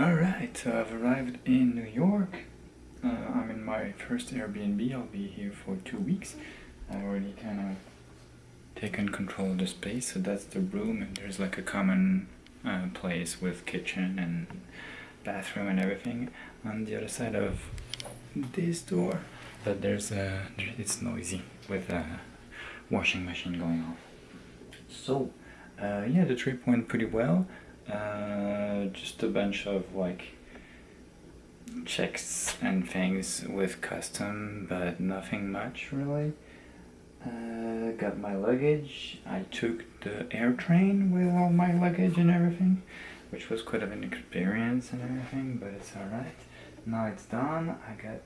Alright, so I've arrived in New York. Uh, I'm in my first Airbnb. I'll be here for two weeks. I've already kind of taken control of the space. So that's the room, and there's like a common uh, place with kitchen and bathroom and everything. On the other side of this door, but there's a it's noisy with a washing machine going off. So, uh, yeah, the trip went pretty well. Uh, just a bunch of like checks and things with custom, but nothing much really. Uh, got my luggage. I took the air train with all my luggage and everything, which was quite of an experience and everything, but it's alright. Now it's done. I got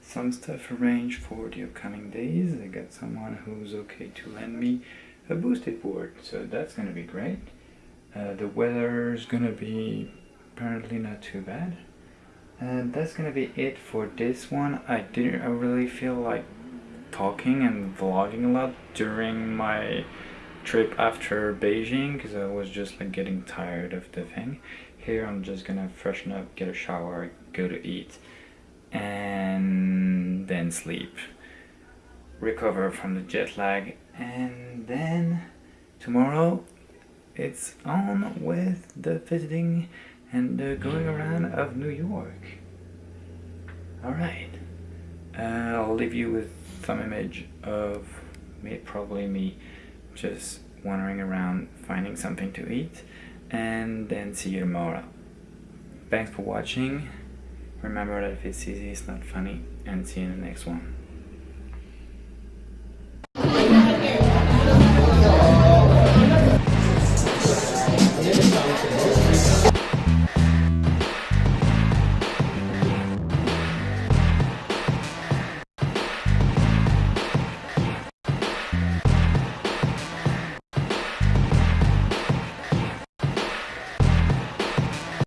some stuff arranged for the upcoming days. I got someone who's okay to lend me a boosted board, so that's gonna be great. Uh, the weather is gonna be apparently not too bad. And that's gonna be it for this one. I didn't I really feel like talking and vlogging a lot during my trip after Beijing because I was just like getting tired of the thing. Here I'm just gonna freshen up, get a shower, go to eat, and then sleep. Recover from the jet lag, and then tomorrow it's on with the visiting and the going around of New York. Alright, uh, I'll leave you with some image of me, probably me just wandering around finding something to eat and then see you tomorrow. Thanks for watching. Remember that if it's easy, it's not funny and see you in the next one.